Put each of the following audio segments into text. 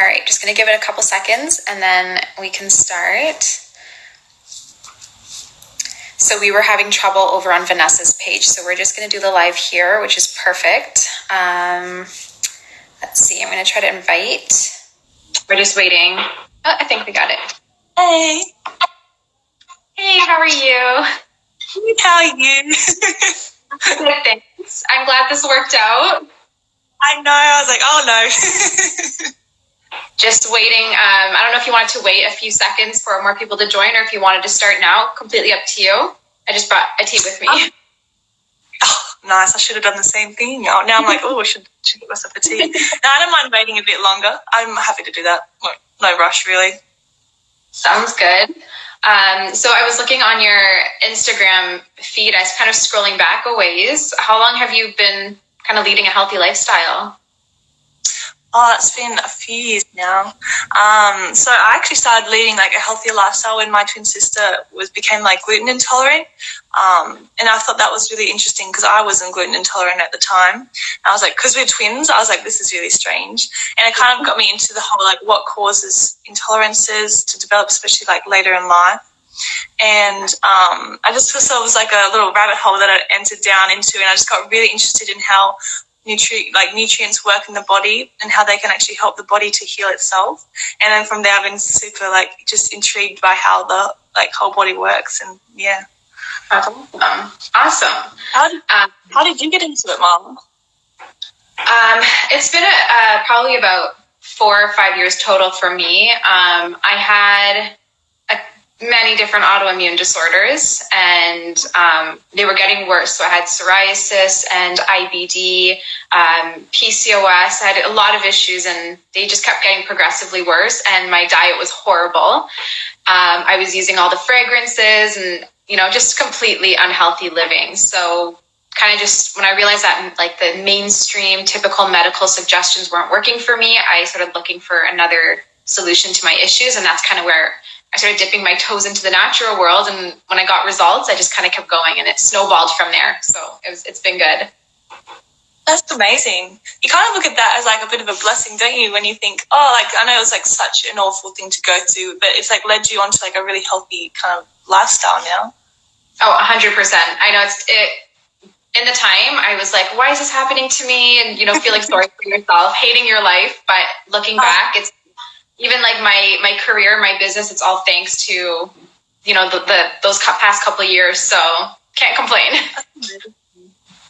All right, just gonna give it a couple seconds and then we can start. So we were having trouble over on Vanessa's page, so we're just gonna do the live here, which is perfect. Um, let's see, I'm gonna try to invite. We're just waiting. Oh, I think we got it. Hey, Hey, how are you? how are you? Good, thanks. I'm glad this worked out. I know. I was like, oh no. Just waiting. Um, I don't know if you wanted to wait a few seconds for more people to join or if you wanted to start now. Completely up to you. I just brought a tea with me. Um, oh, nice. I should have done the same thing. Oh, now I'm like, oh, I should, should get myself a tea. no, I don't mind waiting a bit longer. I'm happy to do that. No, no rush, really. Sounds good. Um, so I was looking on your Instagram feed. I was kind of scrolling back a ways. How long have you been kind of leading a healthy lifestyle? Oh, it's been a few years now. Um, so I actually started leading like a healthier lifestyle when my twin sister was became like gluten intolerant, um, and I thought that was really interesting because I wasn't gluten intolerant at the time. And I was like, because we're twins, I was like, this is really strange, and it kind of got me into the whole like what causes intolerances to develop, especially like later in life. And um, I just sort it was like a little rabbit hole that I entered down into, and I just got really interested in how nutri- like nutrients work in the body and how they can actually help the body to heal itself. And then from there, I've been super like just intrigued by how the like whole body works. And yeah, awesome. Awesome. How did, um, how did you get into it, Mom? Um, it's been a, uh, probably about four or five years total for me. Um, I had many different autoimmune disorders and um, they were getting worse. So I had psoriasis and IBD, um, PCOS. I had a lot of issues and they just kept getting progressively worse. And my diet was horrible. Um, I was using all the fragrances and, you know, just completely unhealthy living. So kind of just when I realized that like the mainstream typical medical suggestions weren't working for me, I started looking for another solution to my issues. And that's kind of where I started dipping my toes into the natural world. And when I got results, I just kind of kept going and it snowballed from there. So it was, it's been good. That's amazing. You kind of look at that as like a bit of a blessing, don't you? When you think, oh, like I know it was like such an awful thing to go through, but it's like led you onto like a really healthy kind of lifestyle now. Oh, hundred percent. I know it's it. In the time, I was like, why is this happening to me? And you know, feeling sorry for yourself, hating your life. But looking uh, back, it's even like my my career, my business, it's all thanks to you know the, the those past couple of years. So can't complain.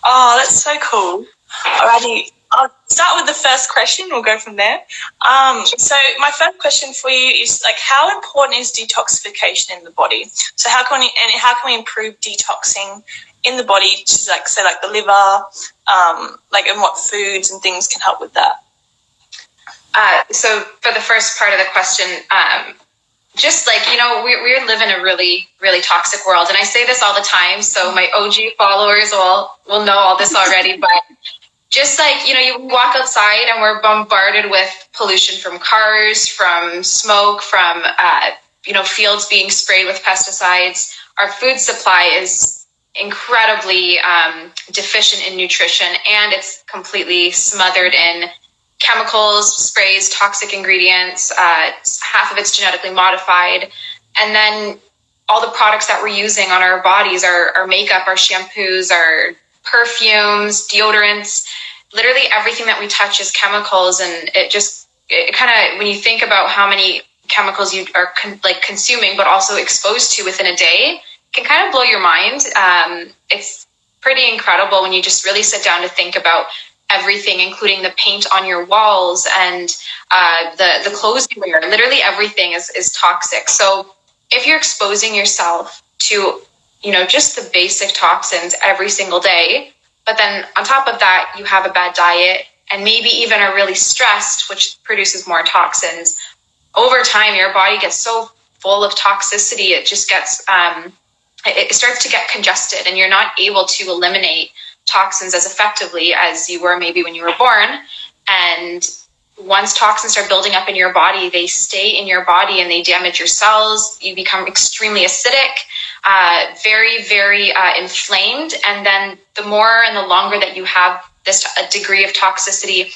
oh, that's so cool. Alrighty, I'll start with the first question. We'll go from there. Um, so my first question for you is like, how important is detoxification in the body? So how can we and how can we improve detoxing in the body? To like say like the liver, um, like and what foods and things can help with that. Uh, so for the first part of the question, um, just like you know we, we live in a really really toxic world. And i say this all the time so my og followers will will know all this already but just like you know you walk outside and we're bombarded with pollution from cars from smoke from uh, you know fields being sprayed with pesticides. Our food supply is incredibly um, deficient in nutrition and it's completely smothered in chemicals, sprays, toxic ingredients. Uh, half of it's genetically modified. And then all the products that we're using on our bodies, our, our makeup, our shampoos, our perfumes, deodorants, literally everything that we touch is chemicals. And it just, it kind of, when you think about how many chemicals you are con- like consuming, but also exposed to within a day, can kind of blow your mind. Um, it's pretty incredible when you just really sit down to think about everything, including the paint on your walls and uh, the the clothes you wear. Literally everything is is toxic. So if you're exposing yourself to you know just the basic toxins every single day, but then on top of that you have a bad diet and maybe even are really stressed, which produces more toxins. Over time, your body gets so full of toxicity, it just gets um, it starts to get congested, and you're not able to eliminate toxins as effectively as you were maybe when you were born. And once toxins start building up in your body, they stay in your body and they damage your cells. You become extremely acidic, uh, very, very uh, inflamed. And then the more and the longer that you have this a degree of toxicity,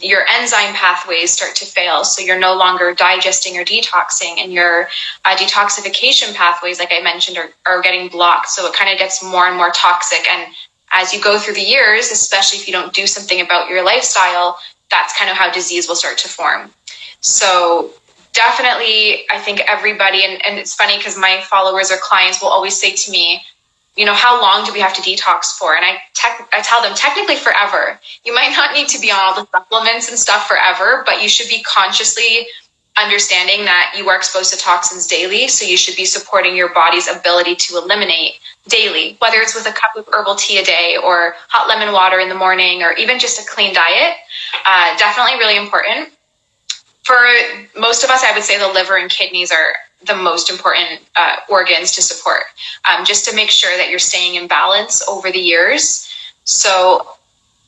your enzyme pathways start to fail. So you're no longer digesting or detoxing, and your uh, detoxification pathways, like I mentioned, are, are getting blocked. So it kind of gets more and more toxic. And as you go through the years, especially if you don't do something about your lifestyle, that's kind of how disease will start to form. So definitely, I think everybody, and, and it's funny because my followers or clients will always say to me, you know, how long do we have to detox for? And I I tell them technically forever. You might not need to be on all the supplements and stuff forever, but you should be consciously understanding that you are exposed to toxins daily. So you should be supporting your body's ability to eliminate daily, whether it's with a cup of herbal tea a day or hot lemon water in the morning or even just a clean diet. Uh, definitely really important. For most of us, I would say the liver and kidneys are the most important uh, organs to support, um, just to make sure that you're staying in balance over the years. So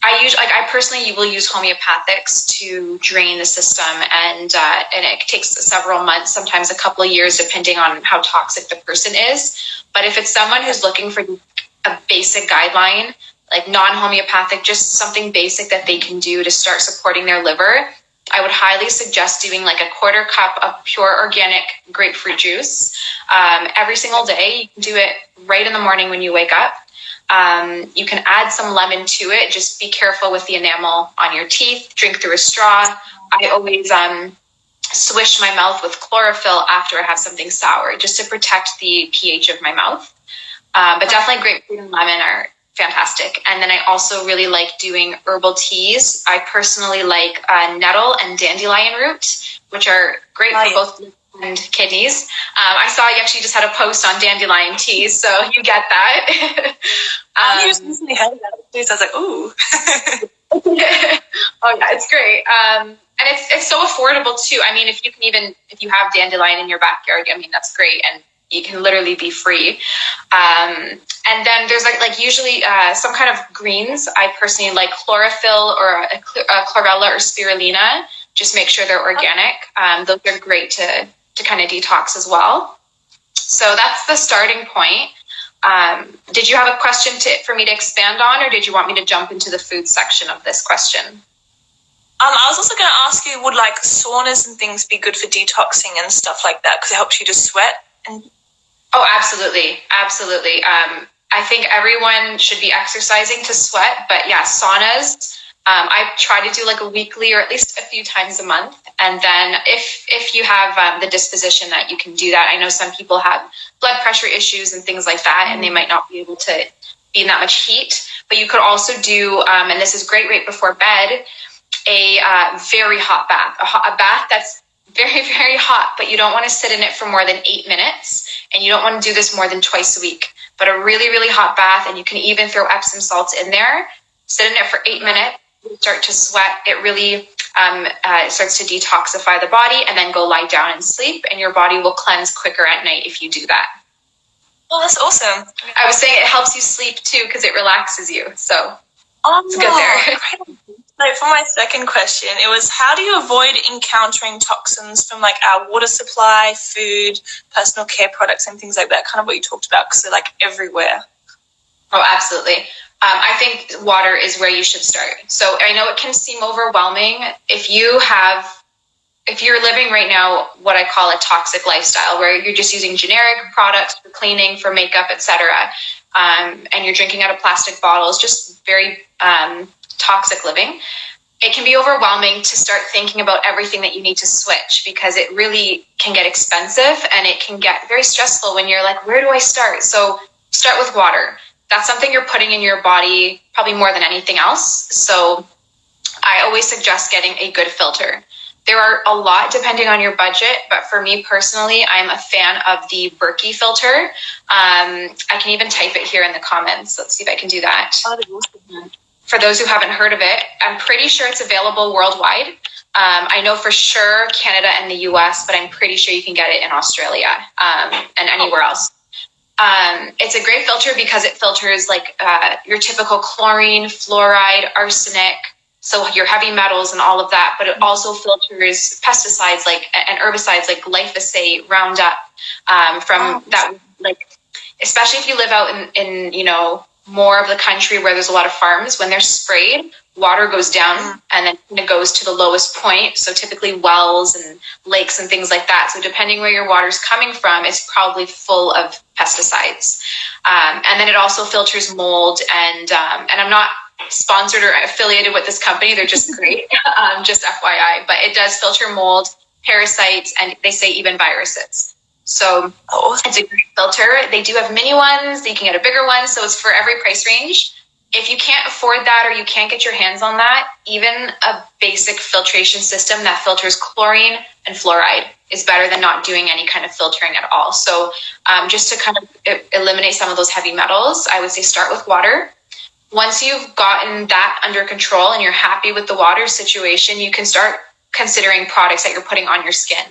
I use like I personally you will use homeopathics to drain the system, and uh, and it takes several months, sometimes a couple of years, depending on how toxic the person is. But if it's someone who's looking for a basic guideline, like non-homeopathic, just something basic that they can do to start supporting their liver, I would highly suggest doing like a quarter cup of pure organic grapefruit juice um, every single day. You can do it right in the morning when you wake up. Um, you can add some lemon to it. Just be careful with the enamel on your teeth. Drink through a straw. I always um, swish my mouth with chlorophyll after I have something sour, just to protect the pH of my mouth. Um, but definitely grapefruit and lemon are fantastic. And then I also really like doing herbal teas. I personally like uh, nettle and dandelion root, which are great for both and kidneys. Um, I saw you actually just had a post on dandelion teas, so you get that. um, I just recently had that. I was like, ooh. oh yeah, it's great. Um, and it's it's so affordable too. I mean, if you can even if you have dandelion in your backyard, I mean that's great. And you can literally be free. Um, and then there's like like usually uh, some kind of greens. I personally like chlorophyll or a, a chlorella or spirulina. Just make sure they're organic. Um, those are great to to kind of detox as well. So that's the starting point. Um, did you have a question to, for me to expand on, or did you want me to jump into the food section of this question? Um, I was also going to ask you, would like saunas and things be good for detoxing and stuff like that because it helps you to sweat and Oh, absolutely. Absolutely. Um, I think everyone should be exercising to sweat, but yeah, saunas. Um, I try to do like a weekly or at least a few times a month. And then if if you have um, the disposition that you can do that, I know some people have blood pressure issues and things like that, and they might not be able to be in that much heat. But you could also do, um, and this is great right before bed, a uh, very hot bath, a, hot, a bath that's very, very hot, but you don't want to sit in it for more than eight minutes. And you don't want to do this more than twice a week. But a really, really hot bath, and you can even throw Epsom salts in there, sit in it for eight minutes, start to sweat. It really um, uh, starts to detoxify the body, and then go lie down and sleep. And your body will cleanse quicker at night if you do that. Well, that's awesome. I was saying it helps you sleep too because it relaxes you. So oh, it's good there. So for my second question, it was how do you avoid encountering toxins from like our water supply, food, personal care products, and things like that? Kind of what you talked about because they're like everywhere. Oh, absolutely. Um, I think water is where you should start. So I know it can seem overwhelming if you have, if you're living right now what I call a toxic lifestyle, where you're just using generic products for cleaning, for makeup, etc., um, and you're drinking out of plastic bottles, just very um, toxic living, it can be overwhelming to start thinking about everything that you need to switch because it really can get expensive and it can get very stressful when you're like, where do I start? So start with water. That's something you're putting in your body probably more than anything else. So I always suggest getting a good filter. There are a lot depending on your budget, but for me personally, I'm a fan of the Berkey filter. Um, I can even type it here in the comments. Let's see if I can do that. For those who haven't heard of it, I'm pretty sure it's available worldwide. Um, I know for sure Canada and the US, but I'm pretty sure you can get it in Australia um, and anywhere else. Um, it's a great filter because it filters like uh, your typical chlorine, fluoride, arsenic, so your heavy metals and all of that, but it also filters pesticides like and herbicides like glyphosate, Roundup um, from oh, that like especially if you live out in, in you know more of the country where there's a lot of farms, when they're sprayed, water goes down and then it goes to the lowest point. So typically wells and lakes and things like that. So depending where your water's coming from, it's probably full of pesticides. Um, and then it also filters mold and um, and I'm not sponsored or affiliated with this company. They're just great, um, just FYI. But it does filter mold, parasites, and they say even viruses. So oh. it's a great filter. They do have mini ones. You can get a bigger one. So it's for every price range. If you can't afford that or you can't get your hands on that, even a basic filtration system that filters chlorine and fluoride is better than not doing any kind of filtering at all. So um, just to kind of eliminate some of those heavy metals, I would say start with water. Once you've gotten that under control and you're happy with the water situation, you can start considering products that you're putting on your skin.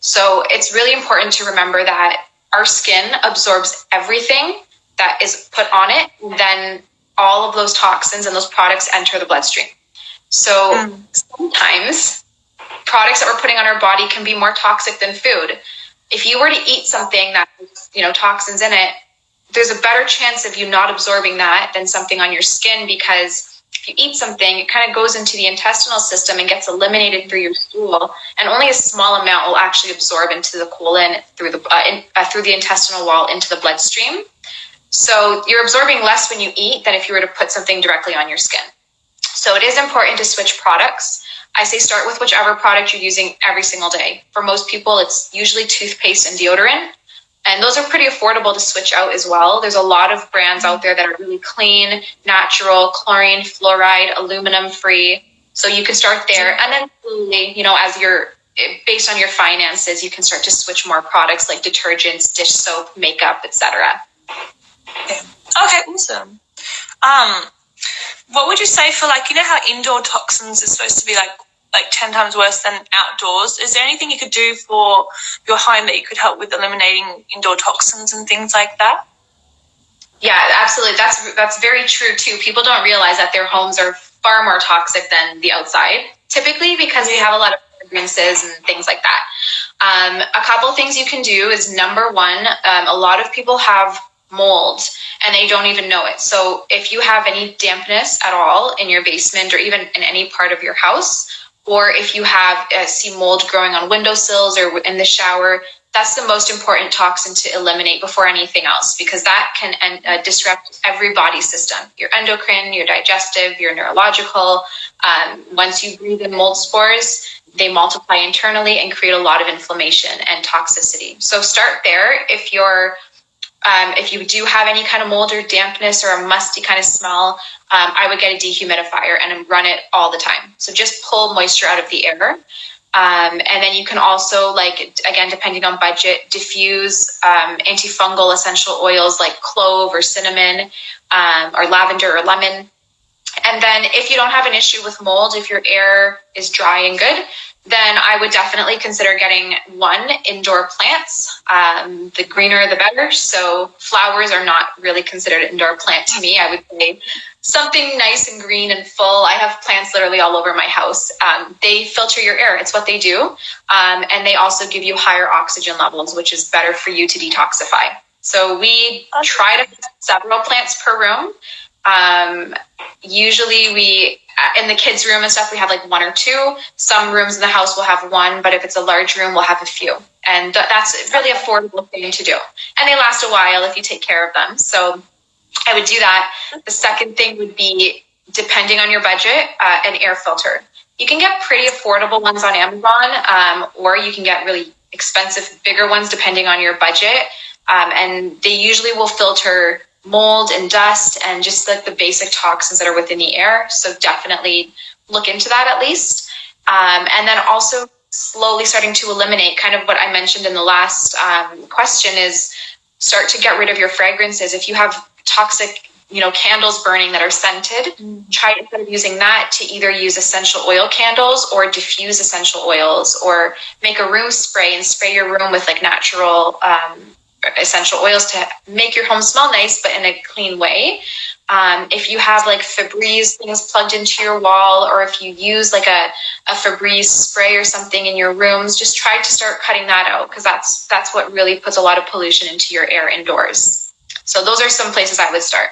So it's really important to remember that our skin absorbs everything that is put on it, then all of those toxins and those products enter the bloodstream. So mm. sometimes products that we're putting on our body can be more toxic than food. If you were to eat something that you know toxins in it, there's a better chance of you not absorbing that than something on your skin because if you eat something, it kind of goes into the intestinal system and gets eliminated through your stool, and only a small amount will actually absorb into the colon through the uh, in, uh, through the intestinal wall into the bloodstream. So you're absorbing less when you eat than if you were to put something directly on your skin. So it is important to switch products. I say start with whichever product you're using every single day. For most people, it's usually toothpaste and deodorant. And those are pretty affordable to switch out as well. There's a lot of brands out there that are really clean, natural, chlorine, fluoride, aluminum free. So you can start there. And then slowly, you know, as you're based on your finances, you can start to switch more products like detergents, dish soap, makeup, etc. Okay. okay, awesome. Um, what would you say for like you know how indoor toxins are supposed to be like like 10 times worse than outdoors. Is there anything you could do for your home that you could help with eliminating indoor toxins and things like that? Yeah, absolutely. That's that's very true too. People don't realize that their homes are far more toxic than the outside, typically because we have a lot of fragrances and things like that. Um, a couple things you can do is number one, um, a lot of people have mold and they don't even know it. So if you have any dampness at all in your basement or even in any part of your house, or if you have uh, see mold growing on windowsills or in the shower, that's the most important toxin to eliminate before anything else because that can uh, disrupt every body system your endocrine, your digestive, your neurological. Um, once you breathe in mold spores, they multiply internally and create a lot of inflammation and toxicity. So start there. If you're um, if you do have any kind of mold or dampness or a musty kind of smell, um, I would get a dehumidifier and run it all the time. So just pull moisture out of the air. Um, and then you can also, like, again, depending on budget, diffuse um, antifungal essential oils like clove or cinnamon um, or lavender or lemon. And then if you don't have an issue with mold, if your air is dry and good, then I would definitely consider getting one indoor plants. Um, the greener, the better. So flowers are not really considered an indoor plant to me. I would say something nice and green and full. I have plants literally all over my house. Um, they filter your air. It's what they do, um, and they also give you higher oxygen levels, which is better for you to detoxify. So we try to several plants per room. Um, usually we in the kids room and stuff we have like one or two. Some rooms in the house will have one but if it's a large room we'll have a few. And that's a really affordable thing to do. And they last a while if you take care of them. So i would do that. The second thing would be depending on your budget uh, an air filter. You can get pretty affordable ones on amazon um, or you can get really expensive bigger ones depending on your budget. Um, and they usually will filter mold and dust and just like the basic toxins that are within the air. So definitely look into that at least. Um, and then also slowly starting to eliminate kind of what I mentioned in the last um, question is start to get rid of your fragrances. If you have toxic you know candles burning that are scented mm. try instead of using that to either use essential oil candles or diffuse essential oils or make a room spray and spray your room with like natural um, essential oils to make your home smell nice, but in a clean way. Um, if you have like Febreze things plugged into your wall, or if you use like a, a Febreze spray or something in your rooms, just try to start cutting that out because that's that's what really puts a lot of pollution into your air indoors. So those are some places I would start.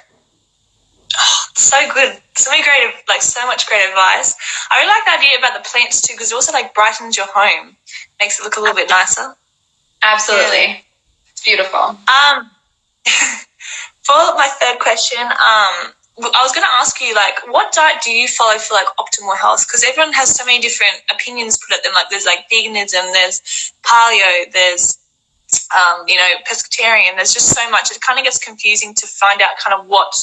Oh, so good. So many great, like so much great advice. I really like the idea about the plants too, because it also like brightens your home, makes it look a little bit nicer. Absolutely, yeah. It's beautiful. Um, for my third question, um, I was going to ask you, like, what diet do you follow for like optimal health? Because everyone has so many different opinions put at them. Like, there's like veganism, there's paleo, there's um, you know, pescatarian. There's just so much. It kind of gets confusing to find out kind of what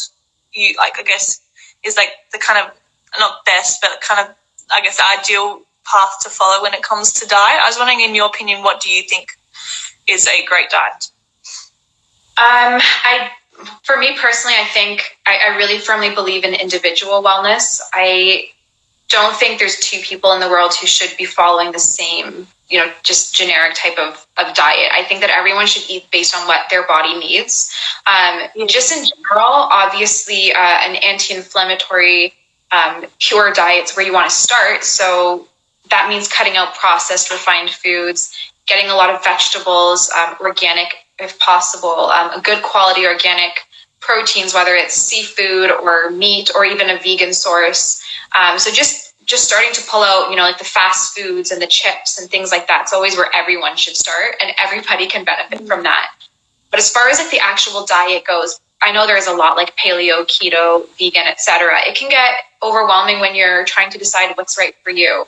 you like. I guess is like the kind of not best, but kind of I guess the ideal path to follow when it comes to diet. I was wondering, in your opinion, what do you think is a great diet? Um, I for me personally, I think I, I really firmly believe in individual wellness. I don't think there's two people in the world who should be following the same, you know, just generic type of, of diet. I think that everyone should eat based on what their body needs. Um, just in general, obviously, uh, an anti inflammatory, um, pure diet's where you want to start. So that means cutting out processed, refined foods, getting a lot of vegetables, um, organic if possible, um, a good quality organic proteins, whether it's seafood or meat or even a vegan source. Um, so just just starting to pull out, you know, like the fast foods and the chips and things like that. It's always where everyone should start, and everybody can benefit from that. But as far as like the actual diet goes, I know there's a lot like paleo, keto, vegan, etc. It can get overwhelming when you're trying to decide what's right for you.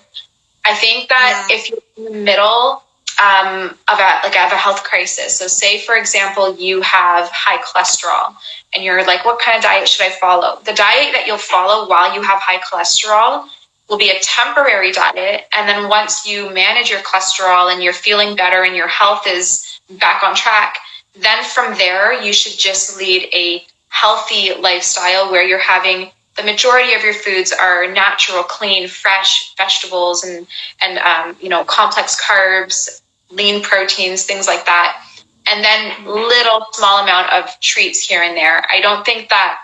I think that yeah. if you're in the middle um, of a like of a health crisis. So say for example you have high cholesterol and you're like, what kind of diet should I follow? The diet that you'll follow while you have high cholesterol will be a temporary diet. And then once you manage your cholesterol and you're feeling better and your health is back on track, then from there you should just lead a healthy lifestyle where you're having the majority of your foods are natural, clean, fresh vegetables and and um, you know complex carbs, lean proteins, things like that. And then little small amount of treats here and there. I don't think that,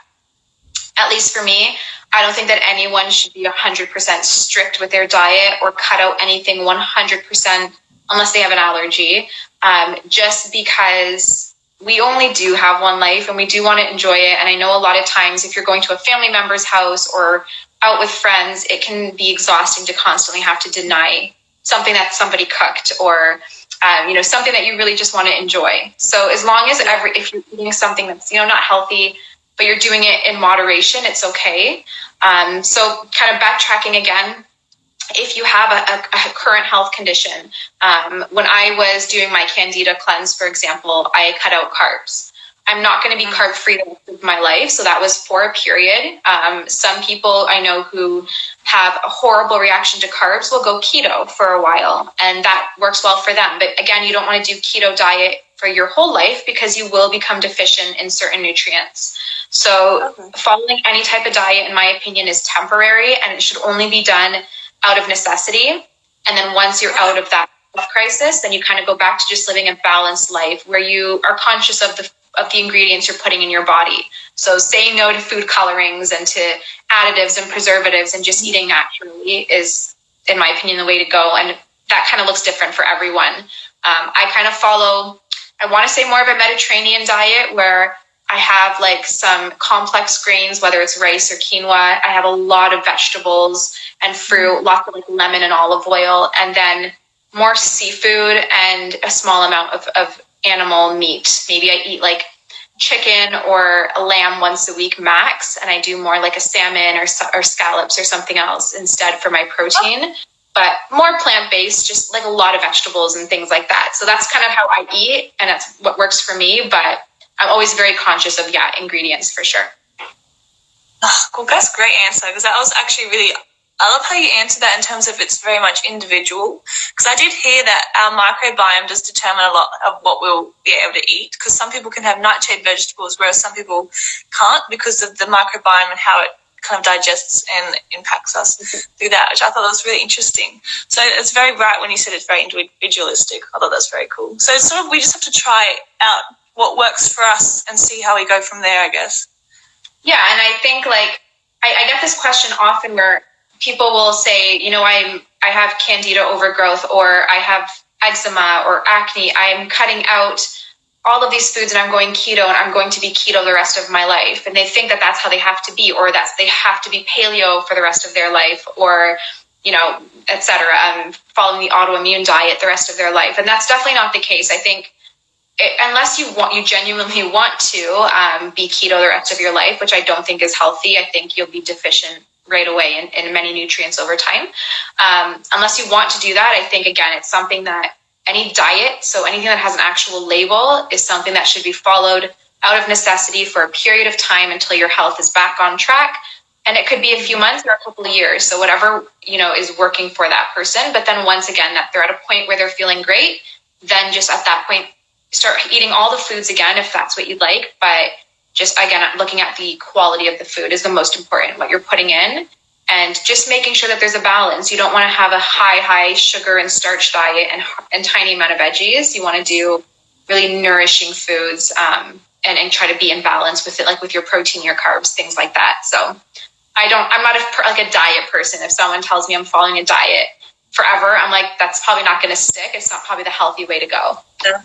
at least for me, I don't think that anyone should be 100% strict with their diet or cut out anything 100% unless they have an allergy. Um, just because we only do have one life and we do want to enjoy it. And I know a lot of times if you're going to a family member's house or out with friends, it can be exhausting to constantly have to deny something that somebody cooked or um, you know something that you really just want to enjoy. So as long as every if you're eating something that's you know not healthy but you're doing it in moderation it's okay. Um, so kind of backtracking again if you have a, a, a current health condition um, when i was doing my candida cleanse for example i cut out carbs I'm not going to be mm. carb free the rest of my life. So that was for a period. Um, some people I know who have a horrible reaction to carbs will go keto for a while, and that works well for them. But again, you don't want to do keto diet for your whole life because you will become deficient in certain nutrients. So okay. following any type of diet, in my opinion, is temporary and it should only be done out of necessity. And then once you're out of that crisis, then you kind of go back to just living a balanced life where you are conscious of the of the ingredients you're putting in your body. So saying no to food colorings and to additives and preservatives and just eating naturally is, in my opinion, the way to go. And that kind of looks different for everyone. Um, I kind of follow, I want to say more of a Mediterranean diet where I have like some complex grains, whether it's rice or quinoa. I have a lot of vegetables and fruit, lots of like lemon and olive oil, and then more seafood and a small amount of, of animal meat. Maybe I eat like chicken or a lamb once a week max, and I do more like a salmon or, or scallops or something else instead for my protein. Oh. But more plant based, just like a lot of vegetables and things like that. So that's kind of how I eat, and that's what works for me. But I'm always very conscious of yeah ingredients for sure. Oh, cool. That's a great answer because that was actually really I love how you answer that in terms of it's very much individual. Because I did hear that our microbiome does determine a lot of what we'll be able to eat. Because some people can have nightshade vegetables, whereas some people can't because of the microbiome and how it kind of digests and impacts us mm-hmm. through that, which I thought was really interesting. So it's very right when you said it's very individualistic. I thought that's very cool. So it's sort of we just have to try out what works for us and see how we go from there, I guess. Yeah, and I think like I, I get this question often where people will say, you know, I'm I have candida overgrowth or I have eczema or acne. I'm cutting out all of these foods and I'm going keto and I'm going to be keto the rest of my life. And they think that that's how they have to be, or that they have to be paleo for the rest of their life, or, you know, etc. Um, following the autoimmune diet the rest of their life. And that's definitely not the case. I think it, unless you want, you genuinely want to um, be keto the rest of your life, which I don't think is healthy. I think you'll be deficient right away in many nutrients over time. Um, unless you want to do that, I think again, it's something that any diet, so anything that has an actual label, is something that should be followed out of necessity for a period of time until your health is back on track. And it could be a few months or a couple of years. So whatever, you know, is working for that person. But then once again, that they're at a point where they're feeling great, then just at that point, start eating all the foods again if that's what you'd like. But just again, looking at the quality of the food is the most important, what you're putting in and just making sure that there's a balance. You don't want to have a high, high sugar and starch diet and, and tiny amount of veggies. You want to do really nourishing foods um, and, and try to be in balance with it, like with your protein, your carbs, things like that. So I don't, I'm not a, like a diet person. If someone tells me I'm following a diet forever, I'm like, that's probably not going to stick. It's not probably the healthy way to go. Yeah.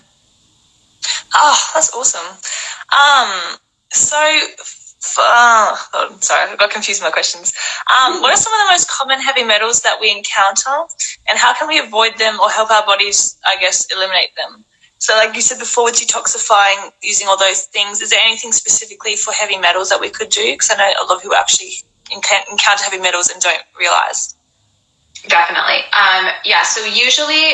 Oh, that's awesome. Um, so uh, oh, sorry, I got confused with my questions. Um, what are some of the most common heavy metals that we encounter, and how can we avoid them or help our bodies, I guess, eliminate them? So, like you said before, with detoxifying, using all those things, is there anything specifically for heavy metals that we could do? Because I know a lot of people actually encounter heavy metals and don't realize. Definitely. Um, yeah, so usually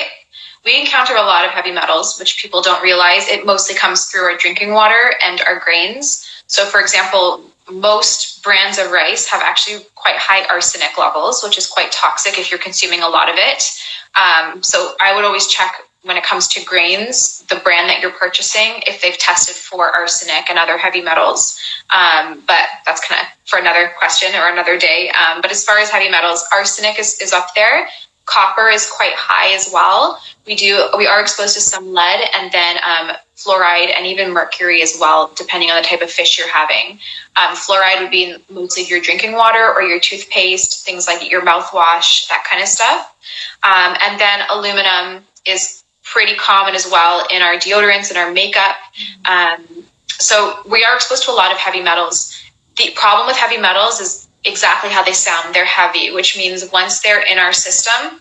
we encounter a lot of heavy metals, which people don't realize. It mostly comes through our drinking water and our grains. So, for example, most brands of rice have actually quite high arsenic levels, which is quite toxic if you're consuming a lot of it. Um, so, I would always check when it comes to grains, the brand that you're purchasing, if they've tested for arsenic and other heavy metals. Um, but that's kind of for another question or another day. Um, but as far as heavy metals, arsenic is, is up there. Copper is quite high as well. We do we are exposed to some lead and then um, fluoride and even mercury as well, depending on the type of fish you're having. Um, fluoride would be mostly your drinking water or your toothpaste, things like your mouthwash, that kind of stuff. Um, and then aluminum is pretty common as well in our deodorants and our makeup. Um, so we are exposed to a lot of heavy metals. The problem with heavy metals is exactly how they sound. They're heavy, which means once they're in our system,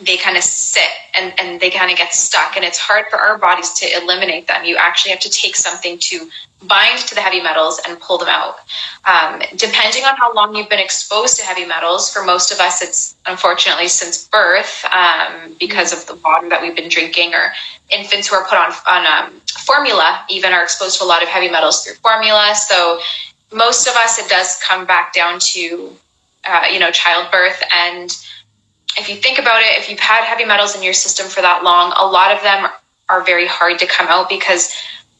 they kind of sit and, and they kind of get stuck. And it's hard for our bodies to eliminate them. You actually have to take something to bind to the heavy metals and pull them out. Um, depending on how long you've been exposed to heavy metals for most of us it's unfortunately since birth um, because of the water that we've been drinking or infants who are put on, on um, formula even are exposed to a lot of heavy metals through formula. So most of us it does come back down to uh, you know childbirth. And if you think about it, if you've had heavy metals in your system for that long, a lot of them are very hard to come out because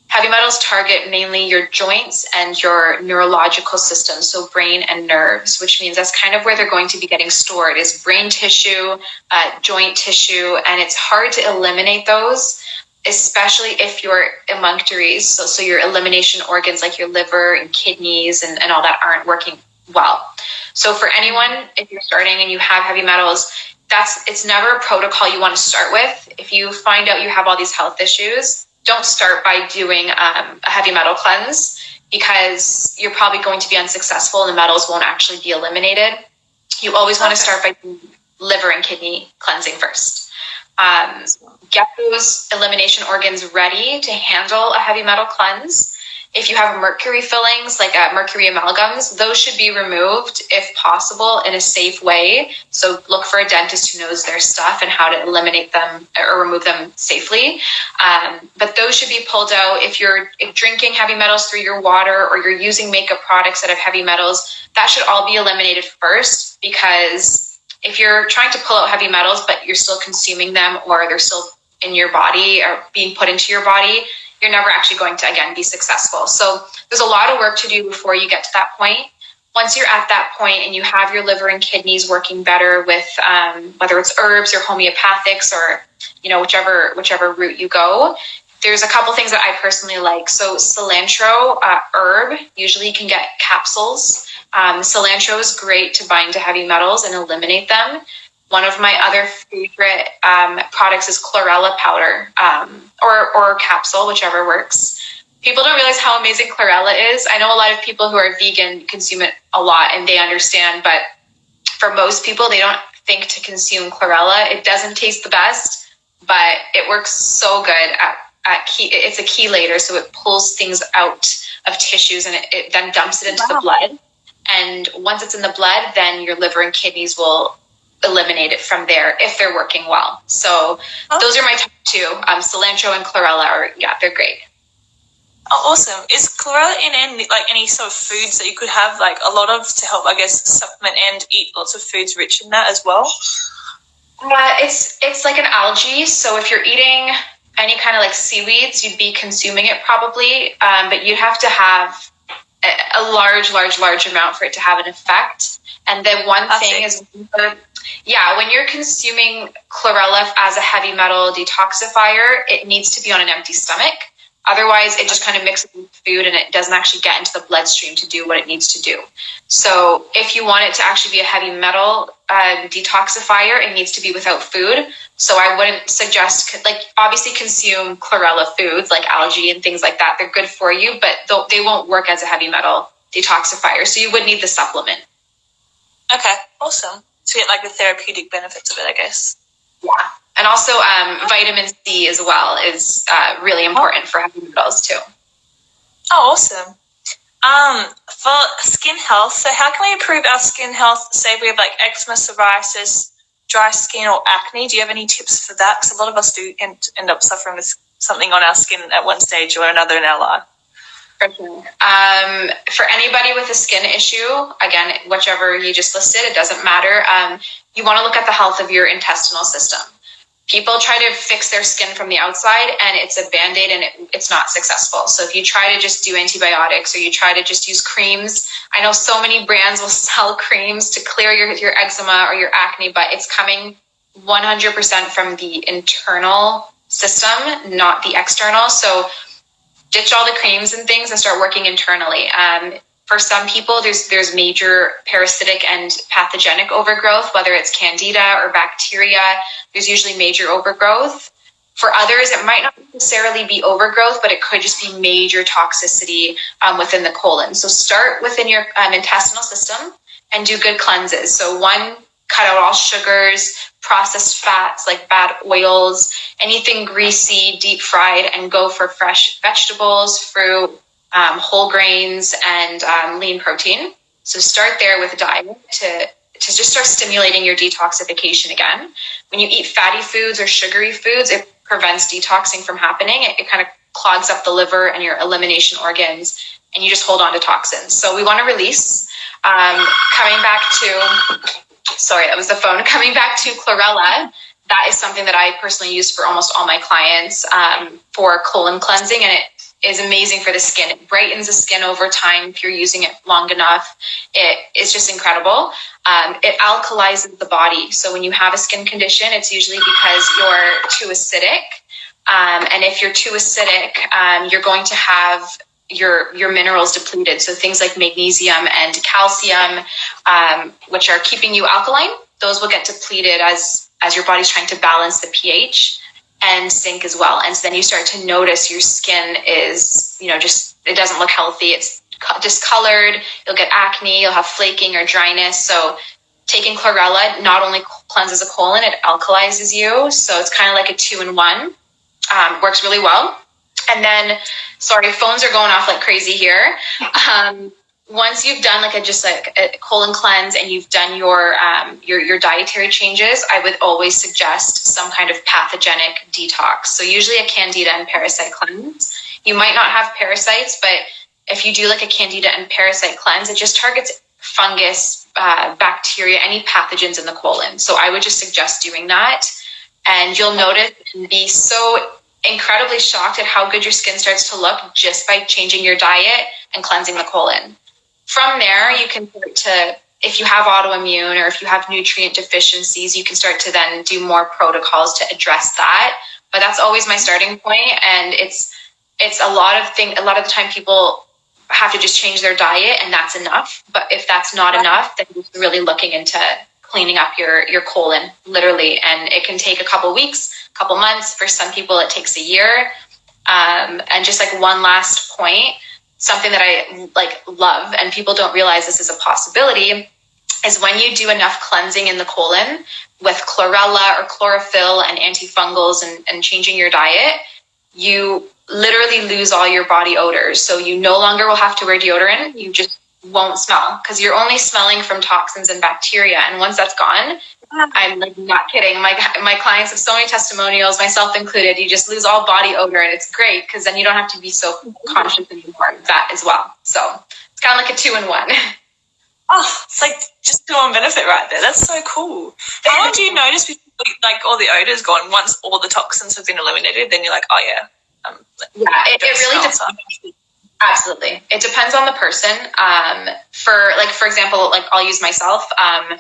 heavy metals target mainly your joints and your neurological system, so brain and nerves, which means that's kind of where they're going to be getting stored is brain tissue, uh, joint tissue, and it's hard to eliminate those especially if your emunctories, so, so your elimination organs like your liver and kidneys and, and all that aren't working well. So for anyone, if you're starting and you have heavy metals, that's it's never a protocol you want to start with. If you find out you have all these health issues, don't start by doing um, a heavy metal cleanse because you're probably going to be unsuccessful and the metals won't actually be eliminated. You always want to start by liver and kidney cleansing first. Um, get those elimination organs ready to handle a heavy metal cleanse if you have mercury fillings, like uh, mercury amalgams, those should be removed if possible in a safe way. So look for a dentist who knows their stuff and how to eliminate them or remove them safely. Um, but those should be pulled out. If you're drinking heavy metals through your water or you're using makeup products that have heavy metals, that should all be eliminated first because if you're trying to pull out heavy metals but you're still consuming them or they're still in your body or being put into your body, you're never actually going to again be successful. So there's a lot of work to do before you get to that point. Once you're at that point and you have your liver and kidneys working better with um, whether it's herbs or homeopathics or you know whichever whichever route you go, there's a couple things that I personally like. So cilantro uh, herb, usually you can get capsules. Um, cilantro is great to bind to heavy metals and eliminate them One of my other favorite um, products is chlorella powder um, or, or capsule, whichever works. People don't realize how amazing chlorella is. I know a lot of people who are vegan consume it a lot and they understand, but for most people, they don't think to consume chlorella. It doesn't taste the best, but it works so good at, at key. It's a chelator, so it pulls things out of tissues and it, it then dumps it into wow. the blood. And once it's in the blood, then your liver and kidneys will eliminate it from there if they're working well. So oh. those are my top two. Um, cilantro and chlorella are yeah, they're great. Oh, awesome! Is chlorella in any like any sort of foods that you could have like a lot of to help, I guess, supplement and eat lots of foods rich in that as well? Uh, it's it's like an algae. So if you're eating any kind of like seaweeds, you'd be consuming it probably, um, but you'd have to have a, large, large, large amount for it to have an effect. And then one That's thing it. is, yeah, when you're consuming chlorella as a heavy metal detoxifier, it needs to be on an empty stomach. Otherwise, it just kind of mixes with food and it doesn't actually get into the bloodstream to do what it needs to do. So, if you want it to actually be a heavy metal uh, detoxifier, it needs to be without food. So, I wouldn't suggest, like, obviously consume chlorella foods like algae and things like that. They're good for you, but they won't work as a heavy metal detoxifier. So, you would need the supplement. Okay, awesome. To get like the therapeutic benefits of it, I guess. Yeah. And also, um, vitamin C as well is uh, really important for heavy metals too. Oh, awesome. Um, for skin health, so how can we improve our skin health? Say we have like eczema, psoriasis, dry skin, or acne. Do you have any tips for that? Because a lot of us do end, end up suffering with something on our skin at one stage or another in our life. Um, for anybody with a skin issue, again, whichever you just listed, it doesn't matter. Um, you want to look at the health of your intestinal system people try to fix their skin from the outside and it's a band-aid and it, it's not successful. So if you try to just do antibiotics or you try to just use creams i know so many brands will sell creams to clear your, your eczema or your acne but it's coming 100% from the internal system not the external. So ditch all the creams and things and start working internally. Um, for some people, there's there's major parasitic and pathogenic overgrowth, whether it's candida or bacteria. There's usually major overgrowth. For others, it might not necessarily be overgrowth, but it could just be major toxicity um, within the colon. So start within your um, intestinal system and do good cleanses. So one, cut out all sugars, processed fats like bad oils, anything greasy, deep fried, and go for fresh vegetables, fruit, um, whole grains, and um, lean protein. So start there with a diet to to just start stimulating your detoxification again. When you eat fatty foods or sugary foods, it prevents detoxing from happening. It, it kind of clogs up the liver and your elimination organs, and you just hold on to toxins. So we want to release. Um, coming back to, sorry, that was the phone. Coming back to chlorella, that is something that I personally use for almost all my clients um, for colon cleansing, and it is amazing for the skin. It brightens the skin over time if you're using it long enough. It is just incredible. Um, it alkalizes the body. So when you have a skin condition, it's usually because you're too acidic. Um, and if you're too acidic, um, you're going to have your your minerals depleted. So things like magnesium and calcium, um, which are keeping you alkaline, those will get depleted as as your body's trying to balance the pH and zinc as well. And so then you start to notice your skin is, you know, just, it doesn't look healthy. It's discolored. You'll get acne, you'll have flaking or dryness. So taking chlorella not only cleanses the colon, it alkalizes you. So it's kind of like a two in one. Um, works really well. And then, sorry, phones are going off like crazy here. Um, once you've done like a just like a colon cleanse and you've done your um, your your dietary changes, I would always suggest some kind of pathogenic detox. So usually a candida and parasite cleanse. You might not have parasites, but if you do like a candida and parasite cleanse, it just targets fungus, uh, bacteria, any pathogens in the colon. So I would just suggest doing that, and you'll notice and be so incredibly shocked at how good your skin starts to look just by changing your diet and cleansing the colon. From there, you can start to, if you have autoimmune or if you have nutrient deficiencies, you can start to then do more protocols to address that. But that's always my starting point, and it's it's a lot of thing. A lot of the time, people have to just change their diet, and that's enough. But if that's not enough, then you're really looking into cleaning up your your colon literally and it can take a couple weeks a couple months for some people it takes a year um, and just like one last point something that i like love and people don't realize this is a possibility is when you do enough cleansing in the colon with chlorella or chlorophyll and antifungals and, and changing your diet you literally lose all your body odors. So you no longer will have to wear deodorant. You just won't smell because you're only smelling from toxins and bacteria. And once that's gone, I'm like not kidding. My my clients have so many testimonials, myself included. You just lose all body odor, and it's great because then you don't have to be so conscious anymore of that as well. So it's kind of like a two in one. Oh, it's like just two on benefit right there. That's so cool. How long do you notice before, like all the odors gone? Once all the toxins have been eliminated, then you're like, oh yeah. Um, yeah, it, it really depends. Absolutely. It depends on the person. Um, for like, for example, like I'll use myself. Um,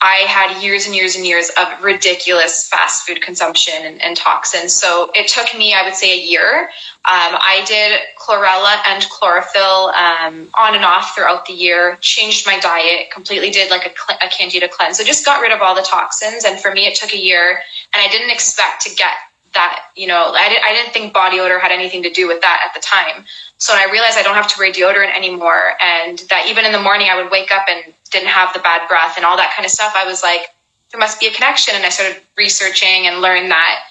I had years and years and years of ridiculous fast food consumption and, and toxins. So it took me, I would say, a year. Um, I did chlorella and chlorophyll um, on and off throughout the year, changed my diet, completely did like a, a candida cleanse. So just got rid of all the toxins. And for me, it took a year. And I didn't expect to get that, you know, I, did, I didn't think body odor had anything to do with that at the time. So I realized I don't have to wear deodorant anymore, and that even in the morning I would wake up and didn't have the bad breath and all that kind of stuff, I was like, there must be a connection. And I started researching and learned that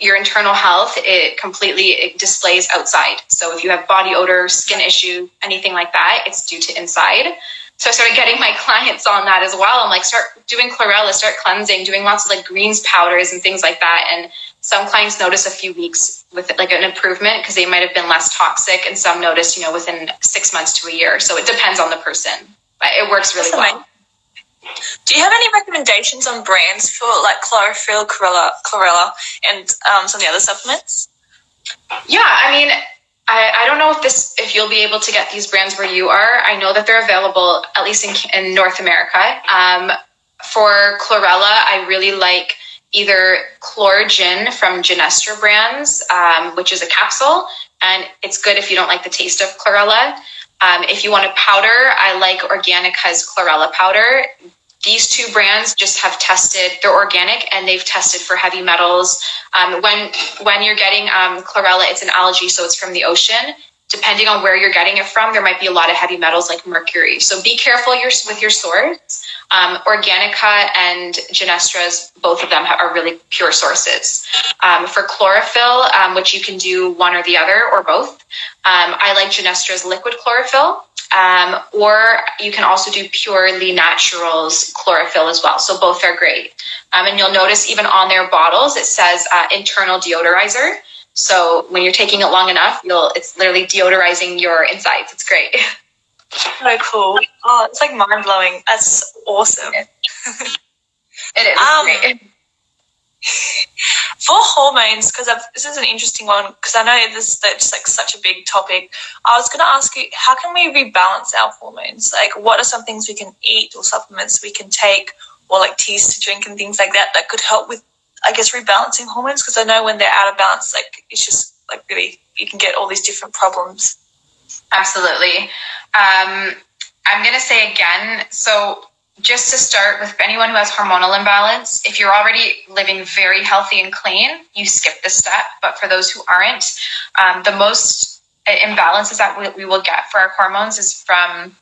your internal health it completely it displays outside. So if you have body odor, skin issue, anything like that, it's due to inside. So I started getting my clients on that as well. I'm like, start doing chlorella, start cleansing, doing lots of like greens powders and things like that. And some clients notice a few weeks with like an improvement because they might have been less toxic and some notice you know within six months to a year. So it depends on the person but it works really well. do you have any recommendations on brands for like chlorophyll chlorella, chlorella and um, some of the other supplements? Yeah i mean I, I don't know if this if you'll be able to get these brands where you are. I know that they're available at least in, in north america. Um, for chlorella i really like either Chloragin from Genestra brands, um, which is a capsule, and it's good if you don't like the taste of chlorella. Um, if you want a powder, I like Organika's chlorella powder. These two brands just have tested; they're organic and they've tested for heavy metals. Um, when when you're getting um, chlorella, it's an algae, so it's from the ocean. Depending on where you're getting it from, there might be a lot of heavy metals like mercury. So be careful with your source. Um, Organika and Genestra's, both of them are really pure sources. Um, for chlorophyll, um, which you can do one or the other or both, um, I like Genestra's liquid chlorophyll. Um, or you can also do purely naturals chlorophyll as well. So both are great. Um, and you'll notice even on their bottles, it says uh, internal deodorizer. So when you're taking it long enough, you'll it's literally deodorizing your insides. It's great. So cool. Oh, it's like mind blowing. That's awesome. it is. Um, for hormones, because this is an interesting one, because I know this that's like such a big topic. I was going to ask you, how can we rebalance our hormones? Like, what are some things we can eat or supplements we can take, or like teas to drink and things like that that could help with, I guess, rebalancing hormones? Because I know when they're out of balance, like it's just like really you can get all these different problems. Absolutely. Um, I'm going to say again, so just to start with anyone who has hormonal imbalance, if you're already living very healthy and clean, you skip this step. But for those who aren't, um, the most imbalances that we, we, will get for our hormones is from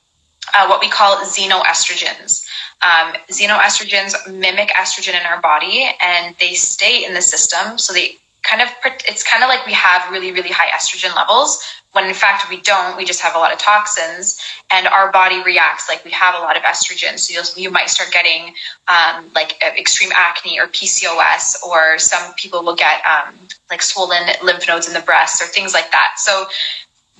uh, what we call xenoestrogens. Um, xenoestrogens mimic estrogen in our body and they stay in the system. So they kind of, it's kind of like we have really, really high estrogen levels, when in fact we don't we just have a lot of toxins and our body reacts like we have a lot of estrogen so you'll, you might start getting um, like extreme acne or pcos or some people will get um, like swollen lymph nodes in the breast or things like that so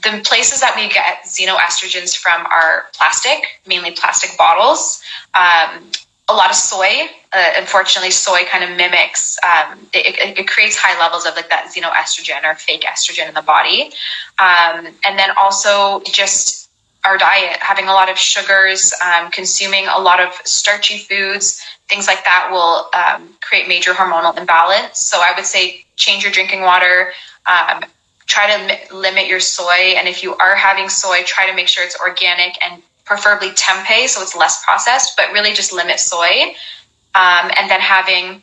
the places that we get xenoestrogens from are plastic mainly plastic bottles um, a lot of soy. Uh, unfortunately, soy kind of mimics. Um, it, it, creates high levels of like that xenoestrogen or fake estrogen in the body, um, and then also just our diet, having a lot of sugars, um, consuming a lot of starchy foods, things like that will um, create major hormonal imbalance. So I would say change your drinking water. Um, try to limit your soy, and if you are having soy, try to make sure it's organic and preferably tempeh, so it's less processed, but really just limit soy. Um, and then having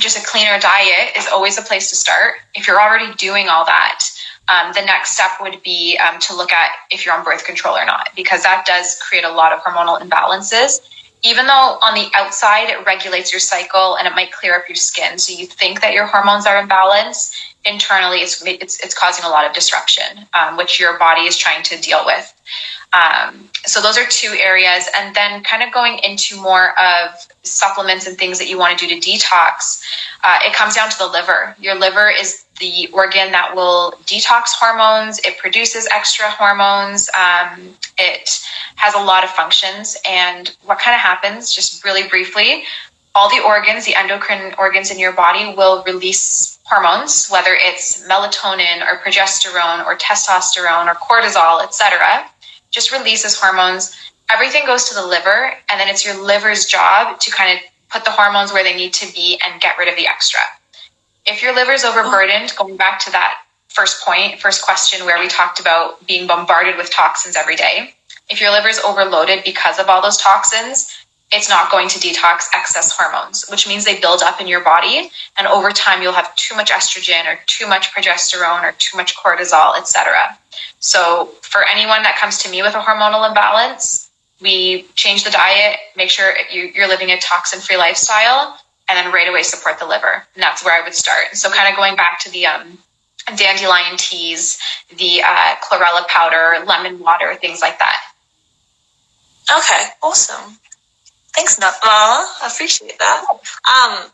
just a cleaner diet is always a place to start. If you're already doing all that, um, the next step would be um, to look at if you're on birth control or not, because that does create a lot of hormonal imbalances. Even though on the outside it regulates your cycle and it might clear up your skin, so you think that your hormones are in balance, internally it's it's, it's causing a lot of disruption, um, which your body is trying to deal with. Um, so those are two areas, and then kind of going into more of supplements and things that you want to do to detox. Uh, it comes down to the liver. Your liver is the organ that will detox hormones. It produces extra hormones. Um, it has a lot of functions. And what kind of happens, just really briefly, all the organs, the endocrine organs in your body will release hormones, whether it's melatonin or progesterone or testosterone or cortisol, etc. Just releases hormones. Everything goes to the liver, and then it's your liver's job to kind of put the hormones where they need to be and get rid of the extra. If your liver is overburdened, going back to that first point, first question where we talked about being bombarded with toxins every day, if your liver is overloaded because of all those toxins, it's not going to detox excess hormones, which means they build up in your body. And over time, you'll have too much estrogen or too much progesterone or too much cortisol, etc. So for anyone that comes to me with a hormonal imbalance, we change the diet, make sure you're living a toxin free lifestyle, and then right away support the liver. And that's where I would start. So kind of going back to the um, dandelion teas, the uh, chlorella powder, lemon water, things like that. Okay, awesome. Thanks, Mama. I appreciate that. Um,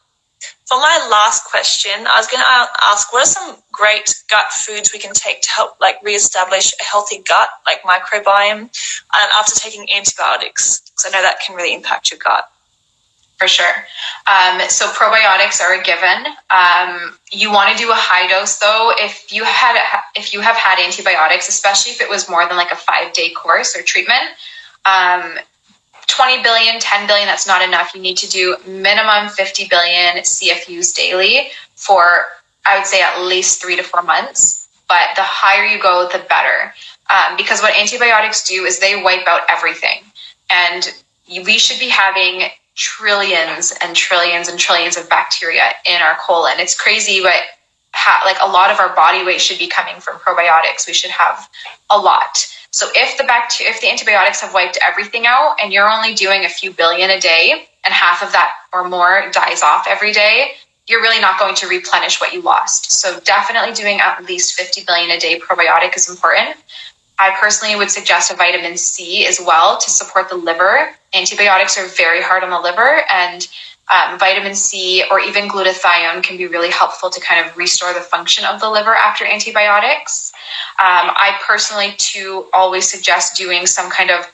for my last question, I was going to ask, what are some great gut foods we can take to help like reestablish a healthy gut, like microbiome, and after taking antibiotics? Because I know that can really impact your gut. For sure. Um, so probiotics are a given. Um, you want to do a high dose though. If you had if you have had antibiotics, especially if it was more than like a five day course or treatment, um, 20 billion, 10 billion, that's not enough. You need to do minimum 50 billion CFUs daily for, I would say, at least three to four months. But the higher you go, the better. Um, because what antibiotics do is they wipe out everything. And we should be having trillions and trillions and trillions of bacteria in our colon. It's crazy, but like a lot of our body weight should be coming from probiotics. We should have a lot. So if the bacteria, if the antibiotics have wiped everything out and you're only doing a few billion a day and half of that or more dies off every day, you're really not going to replenish what you lost. So definitely doing at least 50 billion a day probiotic is important. I personally would suggest a vitamin C as well to support the liver. Antibiotics are very hard on the liver and um, vitamin C or even glutathione can be really helpful to kind of restore the function of the liver after antibiotics. Um, I personally, too, always suggest doing some kind of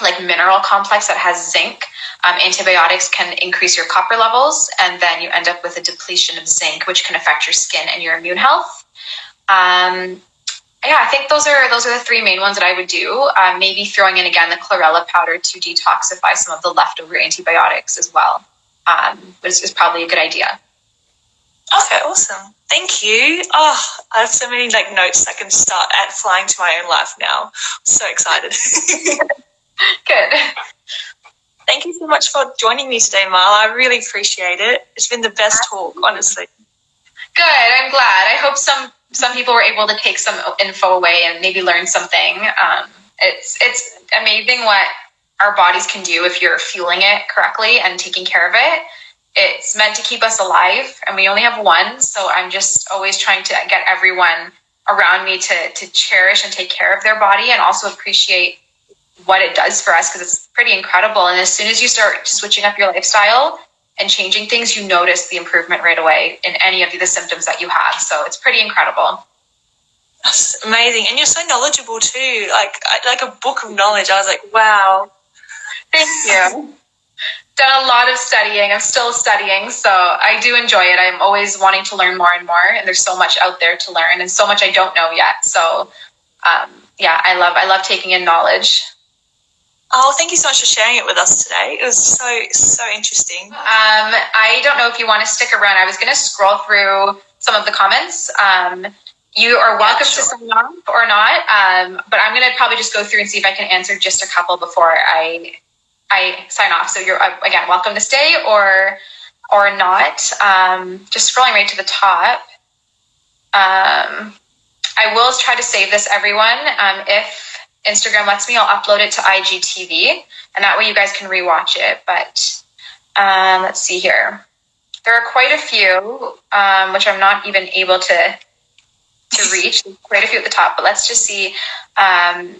like mineral complex that has zinc. Um, antibiotics can increase your copper levels, and then you end up with a depletion of zinc, which can affect your skin and your immune health. Um, yeah, I think those are those are the three main ones that I would do. Um, maybe throwing in again the chlorella powder to detoxify some of the leftover antibiotics as well um, is, is probably a good idea. Awesome. Thank you. Oh, I have so many like notes I can start at flying to my own life now. I'm so excited. good. Thank you so much for joining me today, Marla. I really appreciate it. It's been the best talk, honestly. Good. I'm glad. I hope some some people were able to take some info away and maybe learn something. Um, it's it's amazing what our bodies can do if you're fueling it correctly and taking care of it. It's meant to keep us alive, and we only have one. So I'm just always trying to get everyone around me to to cherish and take care of their body, and also appreciate what it does for us because it's pretty incredible. And as soon as you start switching up your lifestyle and changing things, you notice the improvement right away in any of the symptoms that you have. So it's pretty incredible. That's amazing, and you're so knowledgeable too. Like like a book of knowledge. I was like, wow. Thank you. Done a lot of studying. I'm still studying, so I do enjoy it. I'm always wanting to learn more and more, and there's so much out there to learn, and so much I don't know yet. So, um, yeah, I love I love taking in knowledge. Oh, thank you so much for sharing it with us today. It was so so interesting. Um, I don't know if you want to stick around. I was going to scroll through some of the comments. Um, you are welcome yeah, sure. to sign off or not, um, but I'm going to probably just go through and see if I can answer just a couple before I I sign off. So you're uh, again welcome to stay or or not. Um, just scrolling right to the top. Um, I will try to save this, everyone. Um, if Instagram lets me, I'll upload it to IGTV, and that way you guys can rewatch it. But um, let's see here. There are quite a few, um, which I'm not even able to to reach. quite a few at the top, but let's just see um,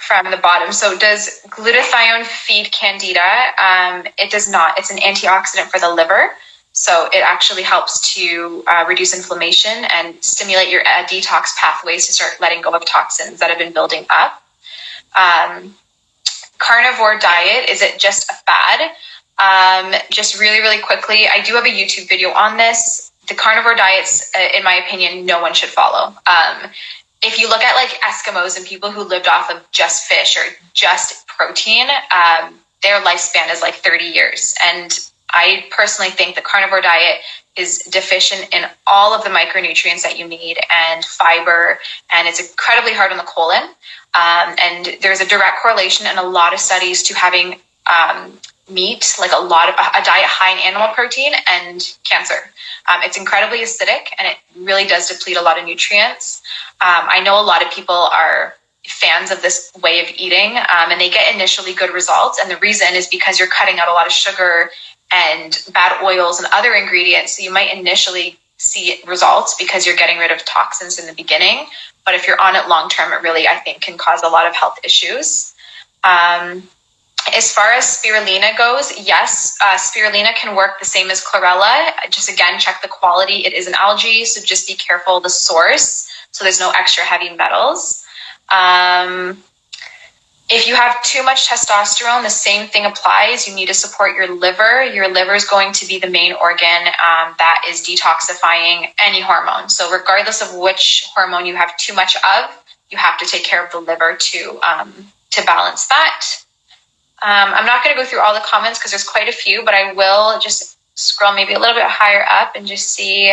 from the bottom. So does glutathione feed candida? Um, it does not. It's an antioxidant for the liver. So it actually helps to uh, reduce inflammation and stimulate your uh, detox pathways to start letting go of toxins that have been building up. Um, carnivore diet, is it just a fad? Um, just really, really quickly, I do have a YouTube video on this. The carnivore diets, uh, in my opinion, no one should follow. Um, if you look at like Eskimos and people who lived off of just fish or just protein, um, their lifespan is like 30 years. And I personally think the carnivore diet is deficient in all of the micronutrients that you need and fiber, and it's incredibly hard on the colon. Um, and there's a direct correlation in a lot of studies to having um, meat, like a lot of a diet high in animal protein, and cancer. Um, it's incredibly acidic, and it really does deplete a lot of nutrients. Um, I know a lot of people are fans of this way of eating um, and they get initially good results and the reason is because you're cutting out a lot of sugar and bad oils and other ingredients. So you might initially see results because you're getting rid of toxins in the beginning. But if you're on it long term, it really, I think, can cause a lot of health issues. Um, as far as spirulina goes, yes, uh, spirulina can work the same as chlorella. Just again, check the quality. It is an algae, so just be careful the source. So there's no extra heavy metals. Um, if you have too much testosterone, the same thing applies. You need to support your liver. Your liver is going to be the main organ um, that is detoxifying any hormone. So, regardless of which hormone you have too much of, you have to take care of the liver to um, to balance that. Um, I'm not going to go through all the comments because there's quite a few, but I will just scroll maybe a little bit higher up and just see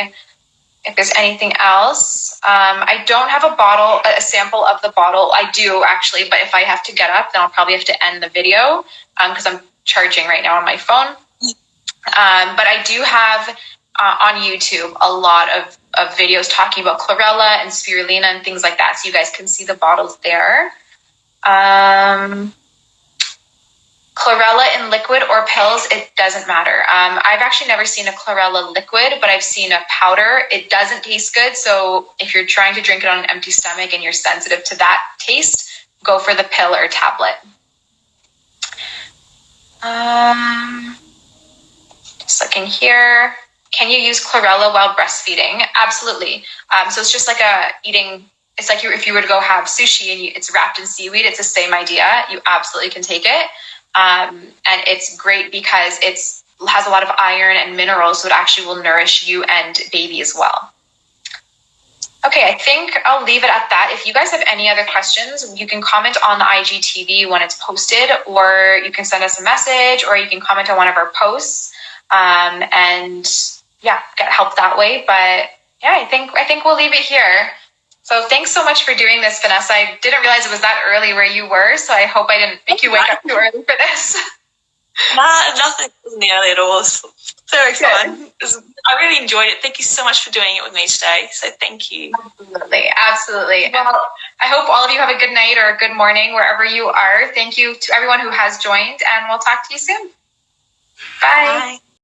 if there's anything else. Um, I don't have a bottle, a sample of the bottle. I do actually, but if I have to get up, then I'll probably have to end the video because um, I'm charging right now on my phone. Um, but I do have uh, on YouTube a lot of, of videos talking about chlorella and spirulina and things like that. So you guys can see the bottles there. Um, chlorella in liquid or pills, it doesn't matter. Um, I've actually never seen a chlorella liquid, but I've seen a powder. It doesn't taste good. So if you're trying to drink it on an empty stomach and you're sensitive to that taste, go for the pill or tablet. Um, just looking here. Can you use chlorella while breastfeeding? Absolutely. Um, so it's just like a eating. It's like you, if you were to go have sushi and you, it's wrapped in seaweed. It's the same idea. You absolutely can take it. Um, and it's great because it's has a lot of iron and minerals, so it actually will nourish you and baby as well. Okay, I think I'll leave it at that. If you guys have any other questions, you can comment on the IGTV when it's posted, or you can send us a message, or you can comment on one of our posts, um, and yeah, get help that way. But yeah, I think I think we'll leave it here. So thanks so much for doing this, Vanessa. I didn't realize it was that early where you were, so I hope I didn't make you wake up too early for this. Nah, nothing early at all. It's very fun. I really enjoyed it. Thank you so much for doing it with me today. So thank you. Absolutely, absolutely. Well, I hope all of you have a good night or a good morning wherever you are. Thank you to everyone who has joined, and we'll talk to you soon. Bye. Bye.